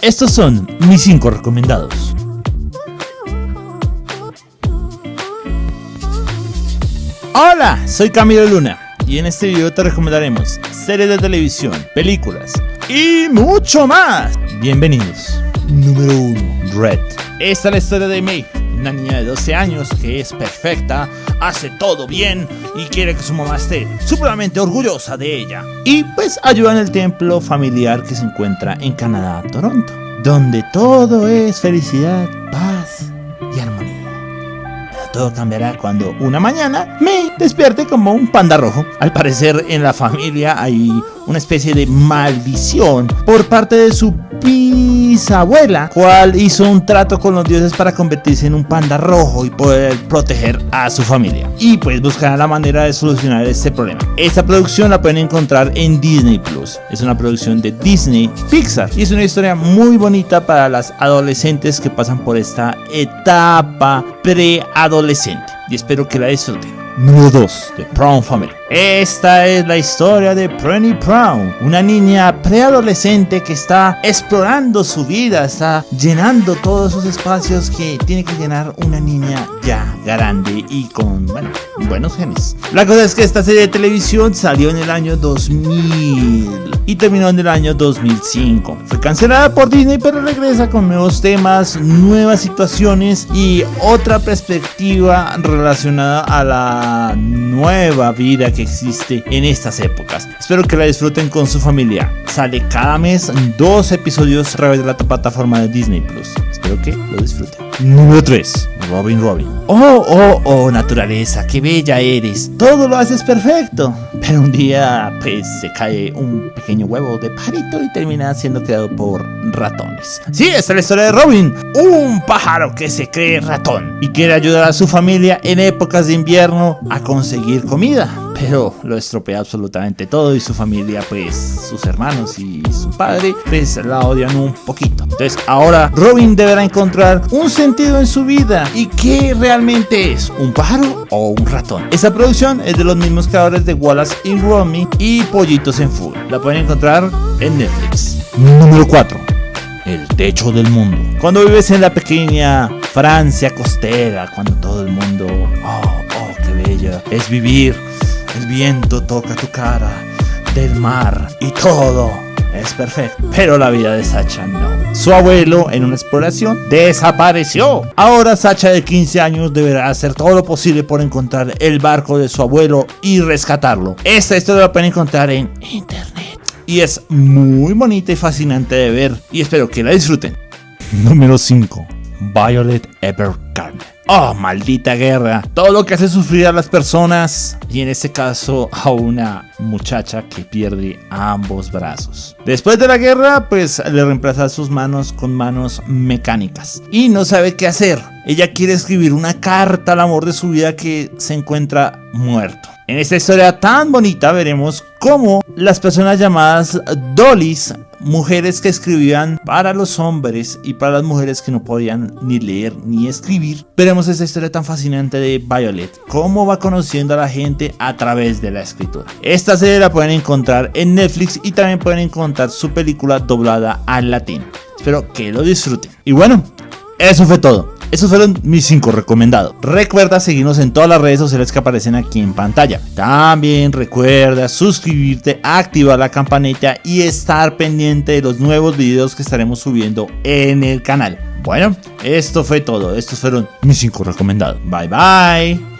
Estos son mis 5 recomendados. Hola, soy Camilo Luna y en este video te recomendaremos series de televisión, películas y mucho más. Bienvenidos. Número 1. Red. Esta es la historia de May, una niña de 12 años que es perfecta, hace todo bien y quiere que su mamá esté supremamente orgullosa de ella. Y pues ayuda en el templo familiar que se encuentra en Canadá, Toronto, donde todo es felicidad, paz y armonía. Todo cambiará cuando una mañana me despierte como un panda rojo. Al parecer en la familia hay una especie de maldición por parte de su bisabuela, cual hizo un trato con los dioses para convertirse en un panda rojo y poder proteger a su familia. Y pues buscará la manera de solucionar este problema. Esta producción la pueden encontrar en Disney Plus. Es una producción de Disney Pixar y es una historia muy bonita para las adolescentes que pasan por esta etapa preadolescente. Y espero que la disfruten. Número 2. The Brown Family. Esta es la historia de Penny Brown, una niña preadolescente que está explorando su vida, está llenando todos esos espacios que tiene que llenar una niña ya grande y con, bueno, buenos genes. La cosa es que esta serie de televisión salió en el año 2000 y terminó en el año 2005. Fue cancelada por Disney pero regresa con nuevos temas, nuevas situaciones y otra perspectiva relacionada a la nueva vida que existe en estas épocas. Espero que la disfruten con su familia. Sale cada mes dos episodios a través de la plataforma de Disney Plus. Espero que lo disfruten. Número 3. Robin Robin. Oh, oh, oh, naturaleza, qué bella eres. Todo lo haces perfecto. Pero un día, pues, se cae un pequeño huevo de pajarito y termina siendo creado por ratones. Sí, esta es la historia de Robin. Un pájaro que se cree ratón y quiere ayudar a su familia en épocas de invierno a conseguir comida pero lo estropea absolutamente todo y su familia, pues sus hermanos y su padre, pues la odian un poquito. Entonces ahora Robin deberá encontrar un sentido en su vida y qué realmente es, un pájaro o un ratón. Esta producción es de los mismos creadores de Wallace y Romy y Pollitos en Full. La pueden encontrar en Netflix. Número 4. El techo del mundo. Cuando vives en la pequeña Francia costera, cuando todo el mundo, oh, oh, qué bella, es vivir el viento toca tu cara, del mar y todo es perfecto. Pero la vida de Sacha no. Su abuelo en una exploración desapareció. Ahora Sacha de 15 años deberá hacer todo lo posible por encontrar el barco de su abuelo y rescatarlo. Esta historia la pueden encontrar en internet. Y es muy bonita y fascinante de ver y espero que la disfruten. Número 5. Violet Evergarden. Oh, maldita guerra. Todo lo que hace sufrir a las personas y en este caso a una muchacha que pierde ambos brazos. Después de la guerra, pues le reemplaza sus manos con manos mecánicas y no sabe qué hacer. Ella quiere escribir una carta al amor de su vida que se encuentra muerto. En esta historia tan bonita veremos cómo las personas llamadas Dollys mujeres que escribían para los hombres y para las mujeres que no podían ni leer ni escribir. Veremos esta historia tan fascinante de Violet, cómo va conociendo a la gente a través de la escritura. Esta serie la pueden encontrar en Netflix y también pueden encontrar su película doblada al latín. Espero que lo disfruten. Y bueno, eso fue todo. Esos fueron mis 5 recomendados. Recuerda seguirnos en todas las redes sociales que aparecen aquí en pantalla. También recuerda suscribirte, activar la campanita y estar pendiente de los nuevos videos que estaremos subiendo en el canal. Bueno, esto fue todo. Estos fueron mis 5 recomendados. Bye bye.